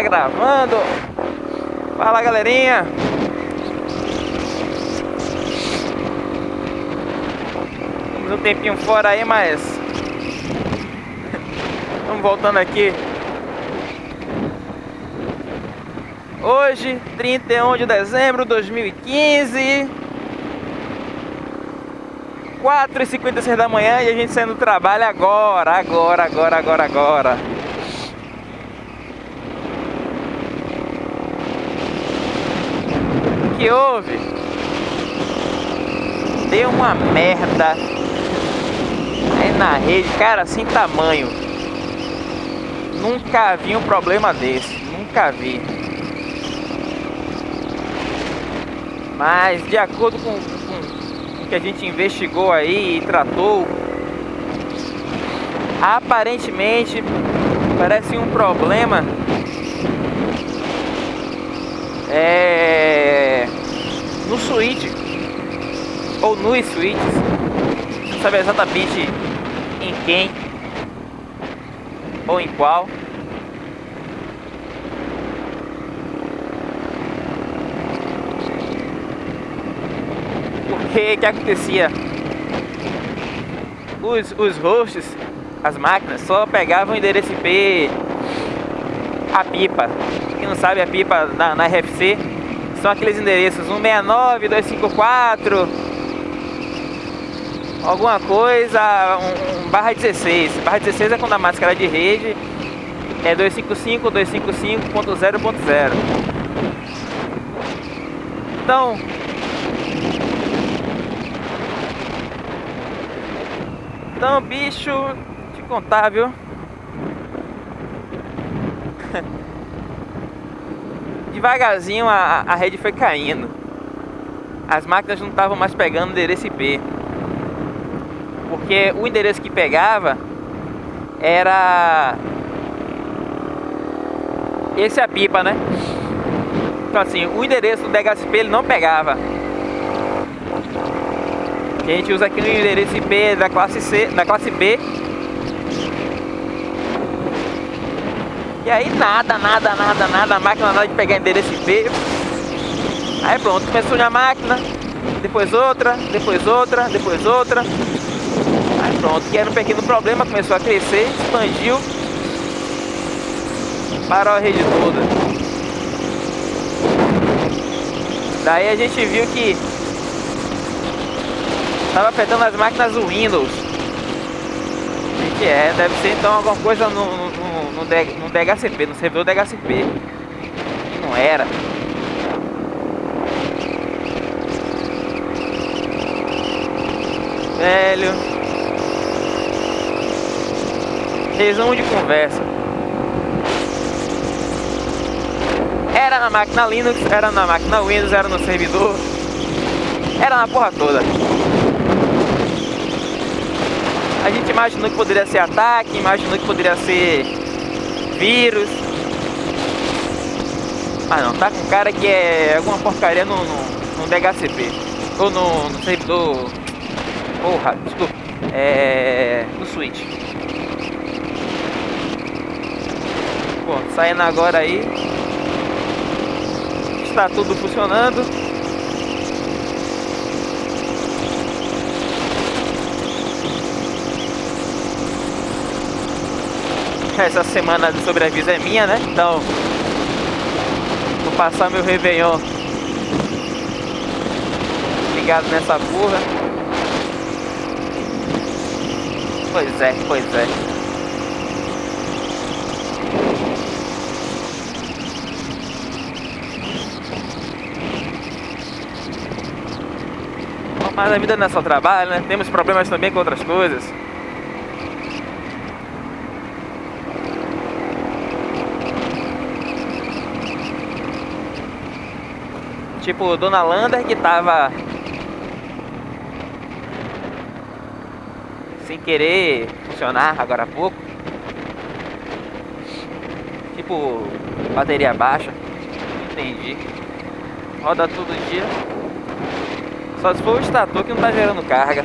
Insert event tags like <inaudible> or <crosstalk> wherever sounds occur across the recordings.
Tá gravando. Fala galerinha. Estamos um tempinho fora aí, mas. <laughs> Estamos voltando aqui. Hoje, 31 de dezembro de 2015. 4h56 da manhã e a gente saindo do trabalho agora, agora, agora, agora, agora. Que houve? Deu uma merda aí na rede, cara, sem tamanho. Nunca vi um problema desse, nunca vi. Mas de acordo com que a gente investigou aí e tratou, aparentemente parece um problema é, no switch ou nos switches, não sabe exatamente em quem ou em qual. que que acontecia? Os, os hosts, as máquinas, só pegavam o endereço IP, a pipa. Quem não sabe, a pipa na, na RFC são aqueles endereços 169, 254, alguma coisa, um, um barra 16. Barra 16 é quando a máscara de rede é 255, 255.0.0. Então, Então, bicho, te contar, viu? <laughs> Devagarzinho a, a rede foi caindo. As máquinas não estavam mais pegando o endereço IP. Porque o endereço que pegava era esse é a pipa, né? Então assim, o endereço do DHCP ele não pegava a gente usa aqui no endereço IP da classe C, da classe B. Aí nada, nada, nada, nada, a máquina nada de pegar endereço IP. Aí pronto, começou uma máquina, depois outra, depois outra, depois outra. Aí pronto, que era um pequeno problema, começou a crescer, expandiu para a rede toda. Daí a gente viu que Tava afetando as máquinas do Windows. O que é? Deve ser então alguma coisa no, no, no, no DHCP, no servidor DHCP. Que não era. Velho. Resumo de conversa. Era na máquina Linux, era na máquina Windows, era no servidor. Era na porra toda. A gente imaginou que poderia ser ataque, imaginou que poderia ser vírus. Mas não, tá com cara que é alguma porcaria no, no, no DHCP. Ou no, no servidor. Porra, desculpa. É. no Switch. Bom, saindo agora aí. Está tudo funcionando. Essa semana de sobreaviso é minha, né? Então, vou passar meu Réveillon ligado nessa porra. Pois é, pois é. Mas a vida não é só trabalho, né? Temos problemas também com outras coisas. Tipo, Dona Lander que tava sem querer funcionar agora há pouco. Tipo, bateria baixa. Entendi. Roda todo dia. Só se for o estator que não tá gerando carga.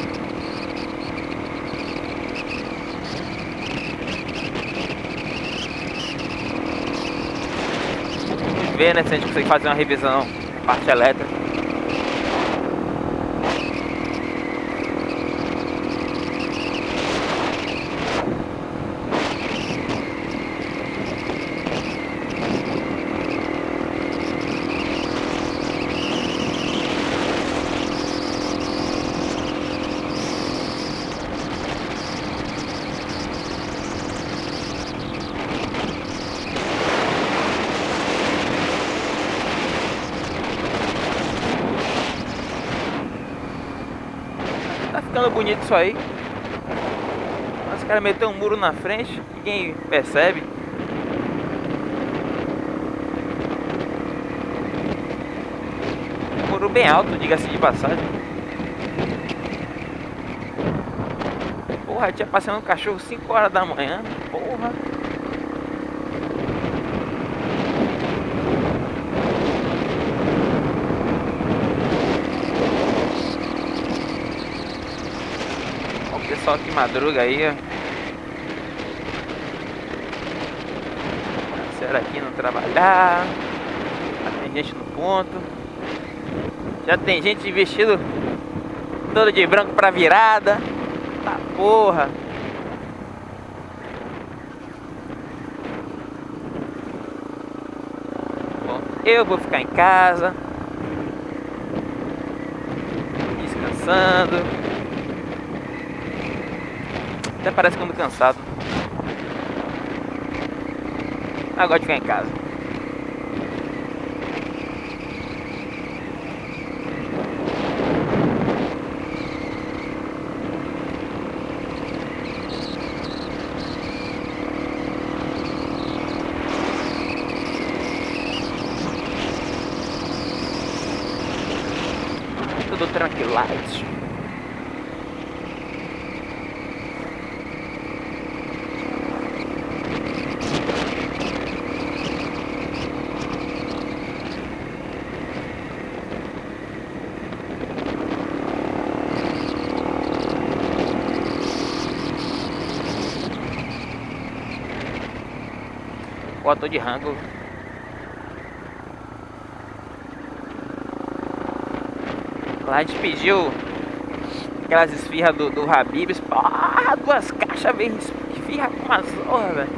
ver, né, se a gente consegue fazer uma revisão parte elétrica. Ficando bonito isso aí. Mas o cara meteu um muro na frente, ninguém percebe. Um muro bem alto, diga-se de passagem. Porra, tinha passando um cachorro 5 horas da manhã. Porra. Pessoal que madruga aí, ó. Será aqui não trabalhar? Já tem gente no ponto. Já tem gente vestido todo de branco pra virada. Tá porra. Bom, eu vou ficar em casa. Descansando. Até parece que cansado. Agora de ficar em casa. Tudo tranquilized. Tô de rango. Lá a gente pediu aquelas esfirras do, do Habibs. Ah, duas caixas vem esfirra com uma zorra, velho.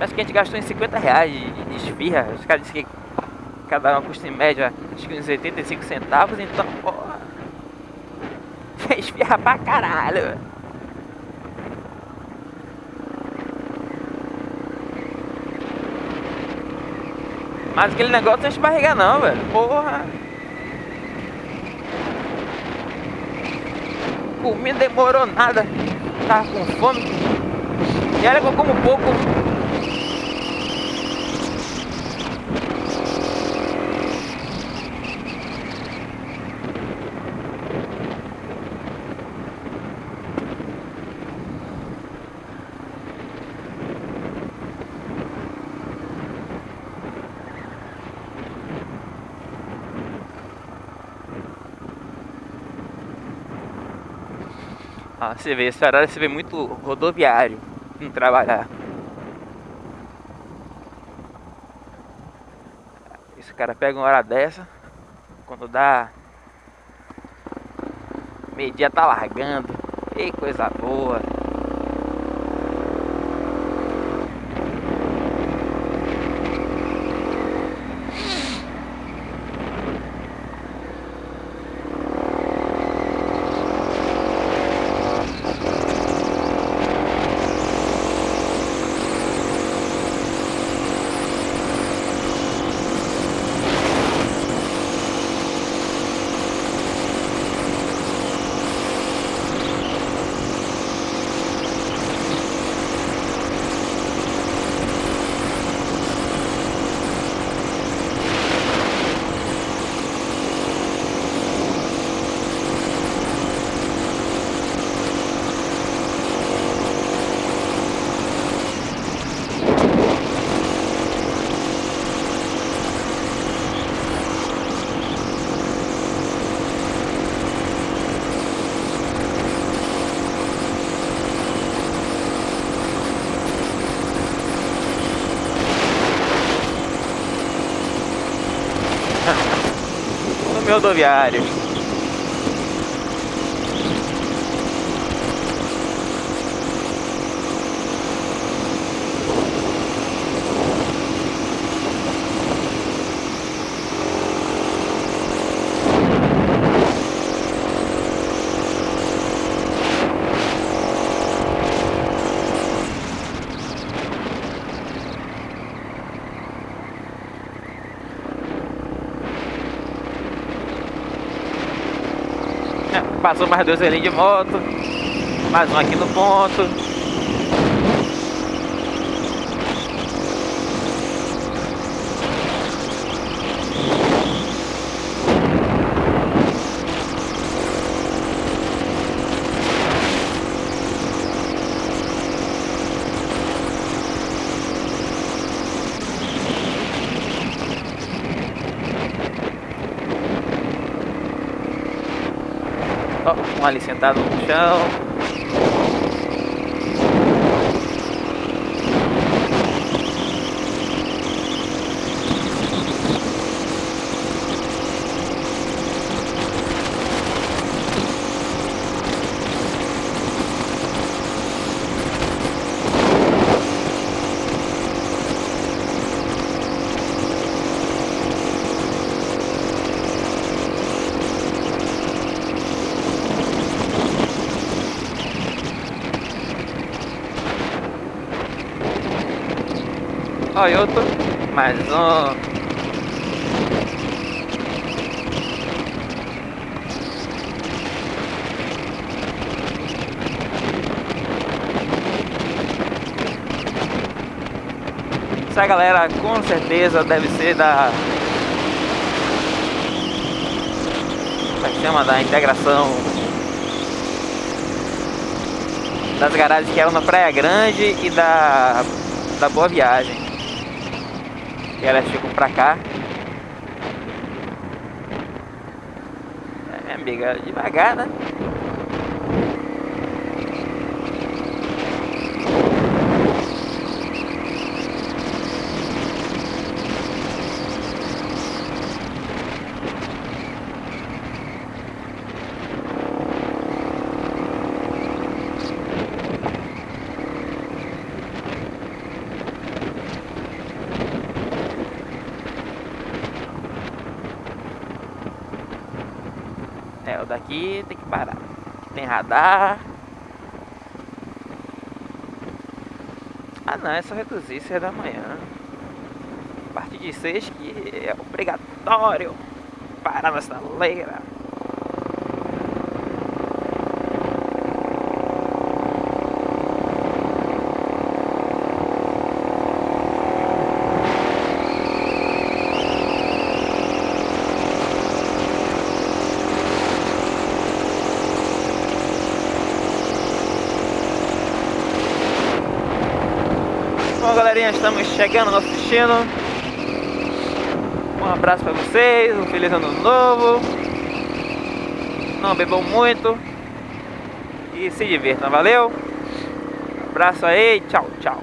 Acho que a gente gastou em 50 reais de, de esfirra. Os caras disseram que cada uma custa em média acho que uns 85 centavos. Então, porra. <laughs> Esfirra pra caralho, velho. Mas aquele negócio não enche barriga não, velho. Porra. Comida demorou nada. Tava com fome. E olha que eu como pouco. Ah, você vê, esse horário você vê muito rodoviário não trabalhar. Esse cara pega uma hora dessa, quando dá meio dia tá largando. Ei, coisa boa. Sistema rodoviário. Passou mais dois ali de moto. Mais um aqui no ponto. Um ali sentado no chão. Olha outro, mais um. Essa galera com certeza deve ser da... Como é chama? Da integração das garagens que eram na Praia Grande e da, da Boa Viagem. E elas ficam pra cá. É, minha amiga, devagar, né? Daqui tem que parar. Tem radar. Ah não, é só reduzir 6 da manhã. A partir de 6 que é obrigatório parar nessa leira. Bom galerinha, estamos chegando ao nosso destino. Um abraço para vocês, um feliz ano novo. Não bebam muito. E se divirtam, valeu? Abraço aí, tchau, tchau